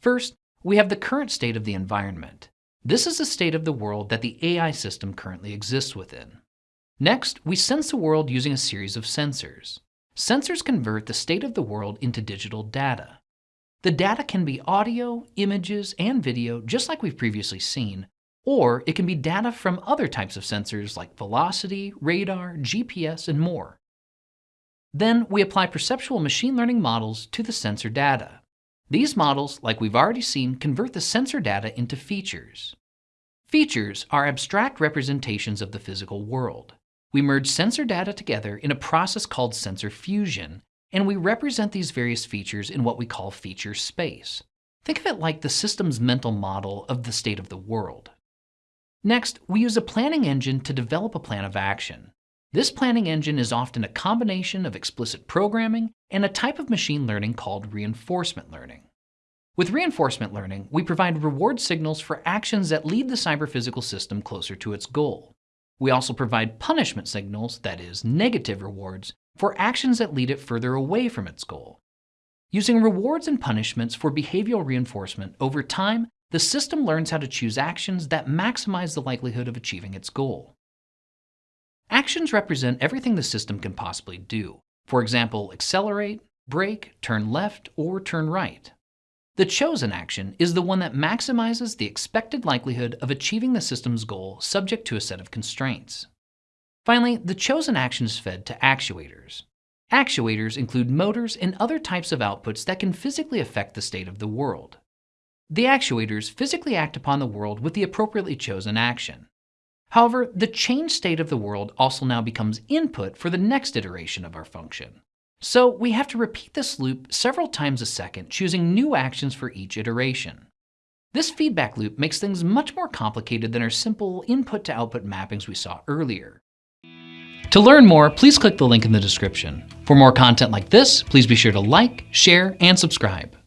First, we have the current state of the environment. This is the state of the world that the AI system currently exists within. Next, we sense the world using a series of sensors. Sensors convert the state of the world into digital data. The data can be audio, images, and video, just like we've previously seen, or it can be data from other types of sensors like velocity, radar, GPS, and more. Then we apply perceptual machine learning models to the sensor data. These models, like we've already seen, convert the sensor data into features. Features are abstract representations of the physical world. We merge sensor data together in a process called sensor fusion, and we represent these various features in what we call feature space. Think of it like the system's mental model of the state of the world. Next, we use a planning engine to develop a plan of action. This planning engine is often a combination of explicit programming and a type of machine learning called reinforcement learning. With reinforcement learning, we provide reward signals for actions that lead the cyber-physical system closer to its goal. We also provide punishment signals, that is, negative rewards, for actions that lead it further away from its goal. Using rewards and punishments for behavioral reinforcement over time, the system learns how to choose actions that maximize the likelihood of achieving its goal. Actions represent everything the system can possibly do. For example, accelerate, brake, turn left, or turn right. The chosen action is the one that maximizes the expected likelihood of achieving the system's goal subject to a set of constraints. Finally, the chosen action is fed to actuators. Actuators include motors and other types of outputs that can physically affect the state of the world. The actuators physically act upon the world with the appropriately chosen action. However, the change state of the world also now becomes input for the next iteration of our function. So we have to repeat this loop several times a second, choosing new actions for each iteration. This feedback loop makes things much more complicated than our simple input to output mappings we saw earlier. To learn more, please click the link in the description. For more content like this, please be sure to like, share, and subscribe.